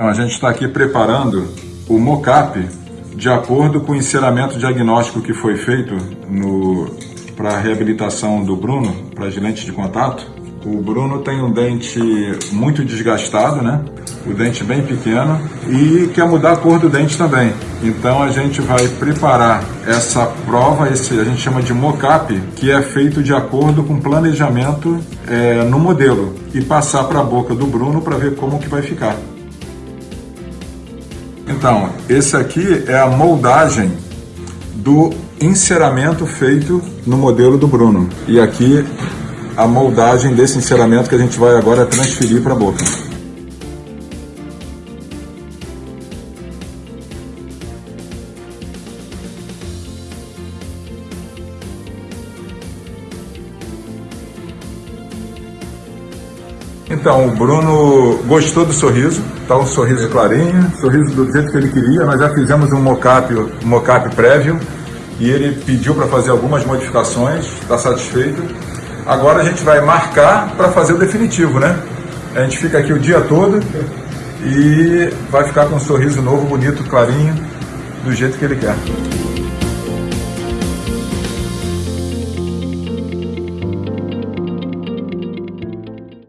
Então, a gente está aqui preparando o mocap de acordo com o enceramento diagnóstico que foi feito para a reabilitação do Bruno, para as lentes de contato. O Bruno tem um dente muito desgastado, né? O dente bem pequeno e quer mudar a cor do dente também. Então a gente vai preparar essa prova, esse a gente chama de mocap, que é feito de acordo com planejamento é, no modelo e passar para a boca do Bruno para ver como que vai ficar. Então, esse aqui é a moldagem do enceramento feito no modelo do Bruno. E aqui a moldagem desse enceramento que a gente vai agora transferir para a boca. Então, o Bruno gostou do sorriso, tá um sorriso clarinho, sorriso do jeito que ele queria. Nós já fizemos um mocap, um mocap prévio e ele pediu para fazer algumas modificações, está satisfeito. Agora a gente vai marcar para fazer o definitivo, né? A gente fica aqui o dia todo e vai ficar com um sorriso novo, bonito, clarinho, do jeito que ele quer.